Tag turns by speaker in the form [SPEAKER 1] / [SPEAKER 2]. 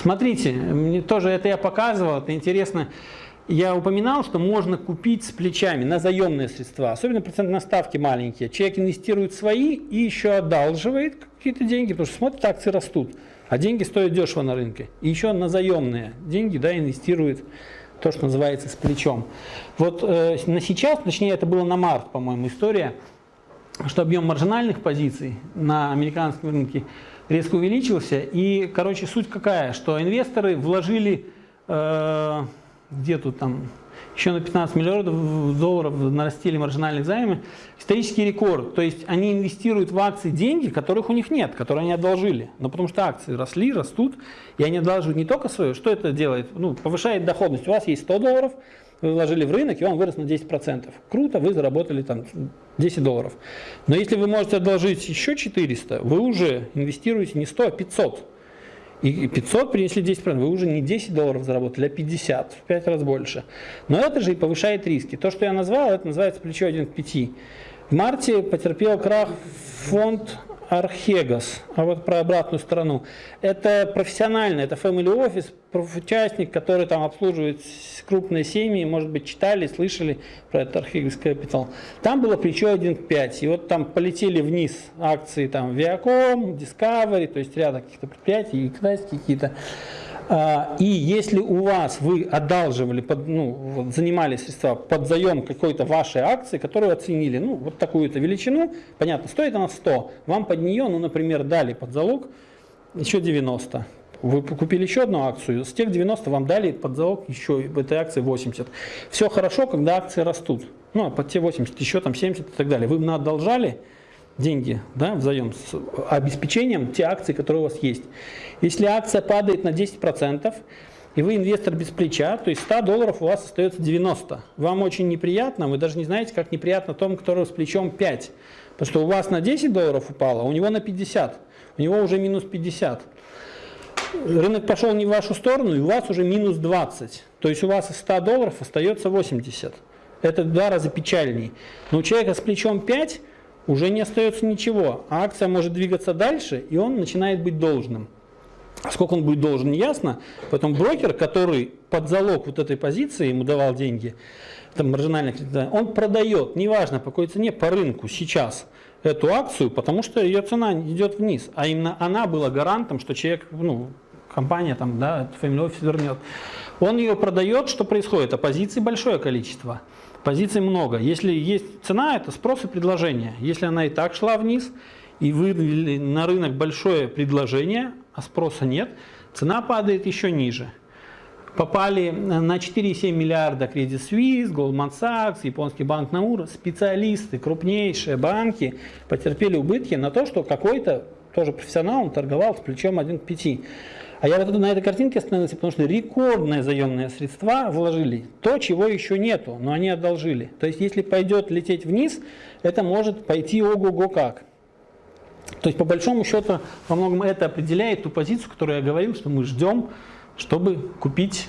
[SPEAKER 1] Смотрите, мне тоже это я показывал, это интересно. Я упоминал, что можно купить с плечами на заемные средства, особенно процентные ставки маленькие. Человек инвестирует свои и еще одалживает какие-то деньги, потому что смотрит, акции растут, а деньги стоят дешево на рынке. И еще на заемные деньги да, инвестирует то, что называется с плечом. Вот э, на сейчас, точнее это было на март, по-моему, история, что объем маржинальных позиций на американском рынке резко увеличился. И, короче, суть какая, что инвесторы вложили, э, где тут там, еще на 15 миллиардов долларов нарастили маржинальных займы, исторический рекорд. То есть они инвестируют в акции деньги, которых у них нет, которые они одолжили. Но потому что акции росли, растут, и они одалживают не только свое. Что это делает? Ну, повышает доходность. У вас есть 100 долларов, вы вложили в рынок, и он вырос на 10%. Круто, вы заработали там 10 долларов. Но если вы можете одолжить еще 400, вы уже инвестируете не 100, а 500. И 500 принесли 10%, вы уже не 10 долларов заработали, а 50, в 5 раз больше. Но это же и повышает риски. То, что я назвал, это называется плечо 1 к 5. В марте потерпел крах фонд Архегас, а вот про обратную сторону. Это профессиональный, это family office, участник, который там обслуживает крупные семьи, может быть, читали, слышали про этот Archegos Capital. Там было плечо 1.5, и вот там полетели вниз акции там Viacom, Discovery, то есть ряда каких-то предприятий, и китайские какие-то. А, и если у вас вы одалживали, под, ну, занимали средства под заем какой-то вашей акции, которую оценили, ну, вот такую-то величину, понятно, стоит она 100, вам под нее, ну, например, дали под залог еще 90. Вы купили еще одну акцию, с тех 90 вам дали под залог еще в этой акции 80. Все хорошо, когда акции растут. Ну, а под те 80, еще там 70 и так далее. Вы им одолжали, деньги да, взаим с обеспечением те акции, которые у вас есть. Если акция падает на 10%, и вы инвестор без плеча, то есть 100 долларов у вас остается 90. Вам очень неприятно, вы даже не знаете, как неприятно тому, который с плечом 5. Потому что у вас на 10 долларов упало, а у него на 50. У него уже минус 50. Рынок пошел не в вашу сторону, и у вас уже минус 20. То есть у вас из 100 долларов остается 80. Это в два раза печальней. Но у человека с плечом 5 уже не остается ничего. А акция может двигаться дальше, и он начинает быть должным. А сколько он будет должен, не ясно. Поэтому брокер, который под залог вот этой позиции ему давал деньги, там маржинальный он продает, неважно по какой цене, по рынку сейчас эту акцию, потому что ее цена идет вниз. А именно она была гарантом, что человек, ну, компания там, да, Family Office вернет. Он ее продает, что происходит? А позиций большое количество. Позиций много. Если есть цена, это спрос и предложение. Если она и так шла вниз, и вывели на рынок большое предложение, а спроса нет, цена падает еще ниже. Попали на 4,7 миллиарда Credit Suisse, Goldman Sachs, японский банк Наура, специалисты, крупнейшие банки потерпели убытки на то, что какой-то тоже профессионал торговал с плечом 1 к 5. А я вот на этой картинке остановился, потому что рекордные заемные средства вложили. То, чего еще нету, но они одолжили. То есть, если пойдет лететь вниз, это может пойти ого-го как. То есть, по большому счету, во многом это определяет ту позицию, которую я говорил, что мы ждем, чтобы купить.